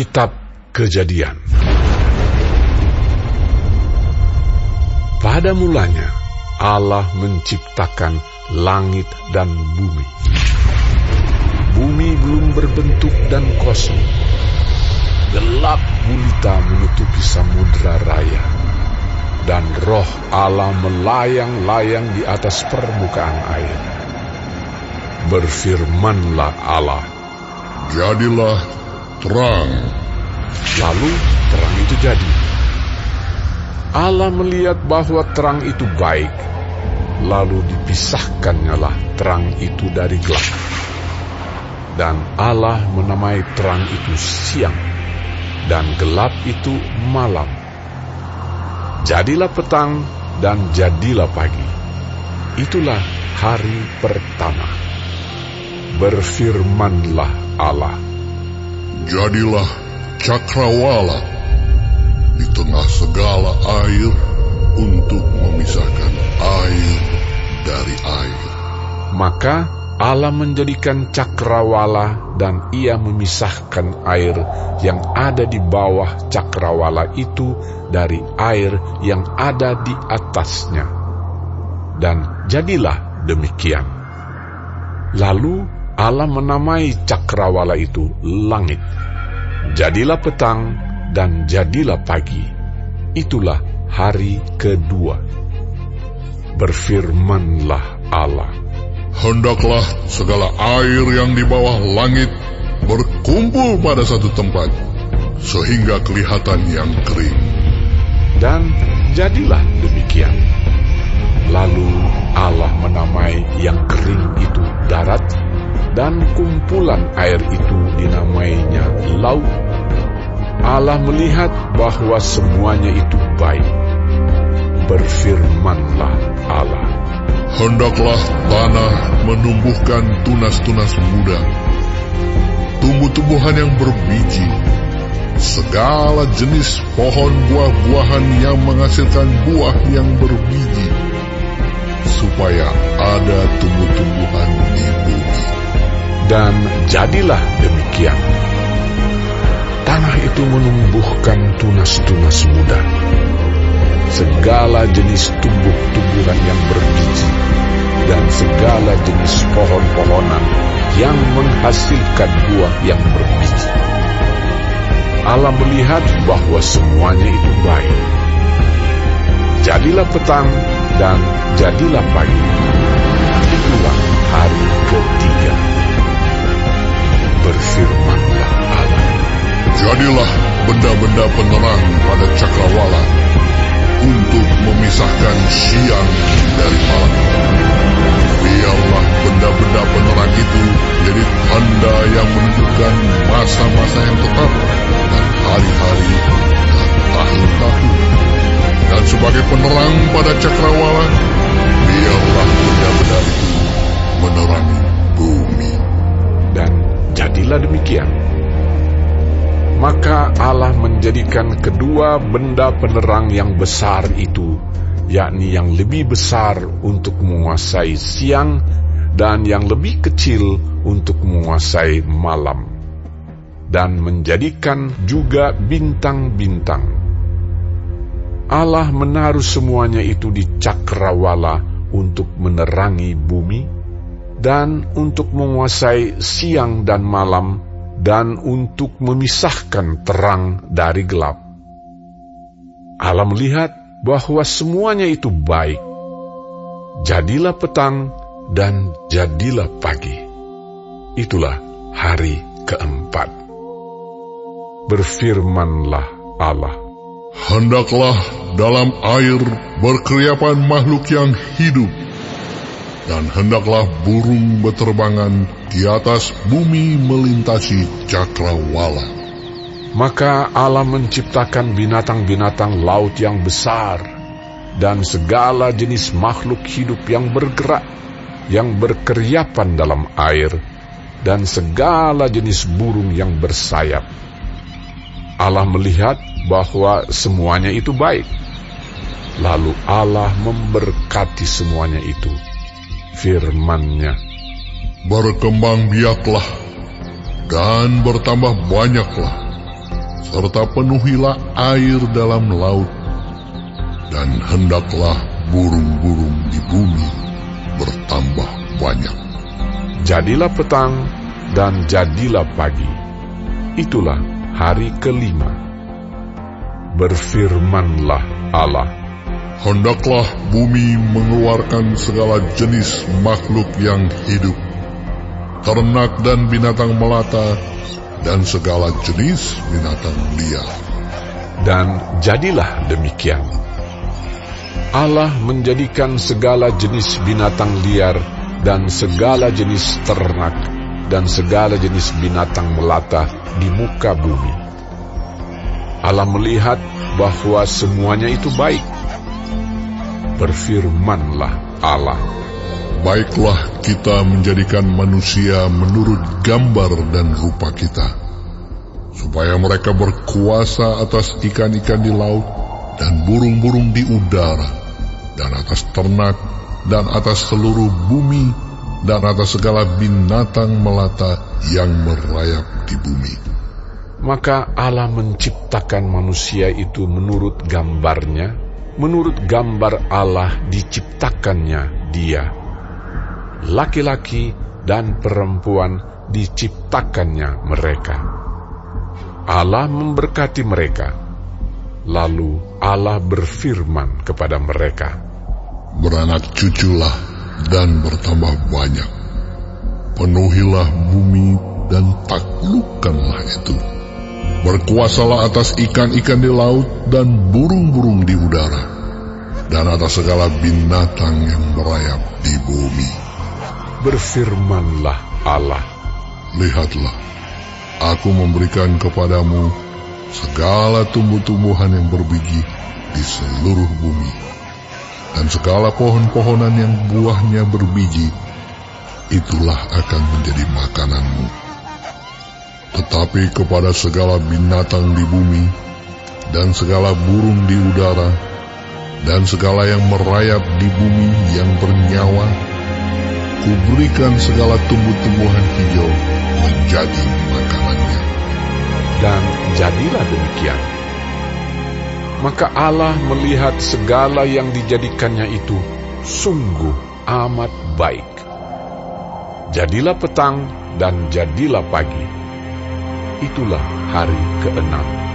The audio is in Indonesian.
Kitab Kejadian Pada mulanya Allah menciptakan langit dan bumi. Bumi belum berbentuk dan kosong. Gelap gulita menutupi samudra raya. Dan roh Allah melayang-layang di atas permukaan air. Berfirmanlah Allah, Jadilah terang. Lalu terang itu jadi. Allah melihat bahwa terang itu baik, lalu dipisahkannyalah terang itu dari gelap. Dan Allah menamai terang itu siang, dan gelap itu malam. Jadilah petang dan jadilah pagi. Itulah hari pertama. Berfirmanlah Allah. Jadilah cakrawala di tengah segala air untuk memisahkan air dari air. Maka Allah menjadikan cakrawala dan ia memisahkan air yang ada di bawah cakrawala itu dari air yang ada di atasnya. Dan jadilah demikian. Lalu Allah menamai cakrawala itu langit. Jadilah petang dan jadilah pagi. Itulah hari kedua. Berfirmanlah Allah. Hendaklah segala air yang di bawah langit berkumpul pada satu tempat, sehingga kelihatan yang kering. Dan jadilah demikian. Lalu Allah menamai yang kering itu darat, dan kumpulan air itu dinamainya laut. Allah melihat bahwa semuanya itu baik. Berfirmanlah Allah. Hendaklah tanah menumbuhkan tunas-tunas muda, tumbuh-tumbuhan yang berbiji, segala jenis pohon buah-buahan yang menghasilkan buah yang berbiji, supaya ada tumbuh-tumbuhan. Dan jadilah demikian. Tanah itu menumbuhkan tunas-tunas muda, segala jenis tumbuh-tumbuhan yang berbiji, dan segala jenis pohon-pohonan yang menghasilkan buah yang berbiji. Allah melihat bahwa semuanya itu baik. Jadilah petang dan jadilah pagi. Itulah hari ketiga. Berfirmanlah Allah. Jadilah benda-benda penerang pada cakrawala untuk memisahkan siang dari malam. Biarlah benda-benda penerang itu jadi tanda yang menunjukkan masa-masa yang tetap dan hari-hari dan tahun-tahun. Dan sebagai penerang pada cakrawala, biarlah benda-benda itu menerangi bumi. Jadilah demikian. Maka Allah menjadikan kedua benda penerang yang besar itu, yakni yang lebih besar untuk menguasai siang dan yang lebih kecil untuk menguasai malam, dan menjadikan juga bintang-bintang. Allah menaruh semuanya itu di cakrawala untuk menerangi bumi dan untuk menguasai siang dan malam dan untuk memisahkan terang dari gelap. Allah melihat bahwa semuanya itu baik. Jadilah petang dan jadilah pagi. Itulah hari keempat. Berfirmanlah Allah. Hendaklah dalam air berkeriapan makhluk yang hidup, dan hendaklah burung berterbangan di atas bumi melintasi cakrawala. Maka Allah menciptakan binatang-binatang laut yang besar dan segala jenis makhluk hidup yang bergerak, yang berkeriapan dalam air, dan segala jenis burung yang bersayap. Allah melihat bahwa semuanya itu baik. Lalu Allah memberkati semuanya itu. Firman-Nya, Berkembang biaklah dan bertambah banyaklah. serta penuhilah air dalam laut, dan hendaklah burung-burung di bumi bertambah banyak. Jadilah petang dan jadilah pagi. Itulah hari kelima. Berfirmanlah Allah. Hendaklah bumi mengeluarkan segala jenis makhluk yang hidup, ternak dan binatang melata, dan segala jenis binatang liar. Dan jadilah demikian. Allah menjadikan segala jenis binatang liar dan segala jenis ternak dan segala jenis binatang melata di muka bumi. Allah melihat bahwa semuanya itu baik berfirmanlah Allah. Baiklah kita menjadikan manusia menurut gambar dan rupa kita, supaya mereka berkuasa atas ikan-ikan di laut dan burung-burung di udara, dan atas ternak, dan atas seluruh bumi, dan atas segala binatang melata yang merayap di bumi. Maka Allah menciptakan manusia itu menurut gambarnya, menurut gambar Allah diciptakannya dia. Laki-laki dan perempuan diciptakannya mereka. Allah memberkati mereka. Lalu Allah berfirman kepada mereka, Beranak cuculah dan bertambah banyak. Penuhilah bumi dan taklukkanlah itu. Berkuasalah atas ikan-ikan di laut dan burung-burung di udara, dan atas segala binatang yang merayap di bumi. Berfirmanlah Allah, Lihatlah, aku memberikan kepadamu segala tumbuh-tumbuhan yang berbiji di seluruh bumi, dan segala pohon-pohonan yang buahnya berbiji, itulah akan menjadi makananmu tetapi kepada segala binatang di bumi, dan segala burung di udara, dan segala yang merayap di bumi yang bernyawa, kuberikan segala tumbuh-tumbuhan hijau menjadi makanannya. dan jadilah demikian. Maka Allah melihat segala yang dijadikannya itu sungguh amat baik. Jadilah petang dan jadilah pagi itulah hari keenam.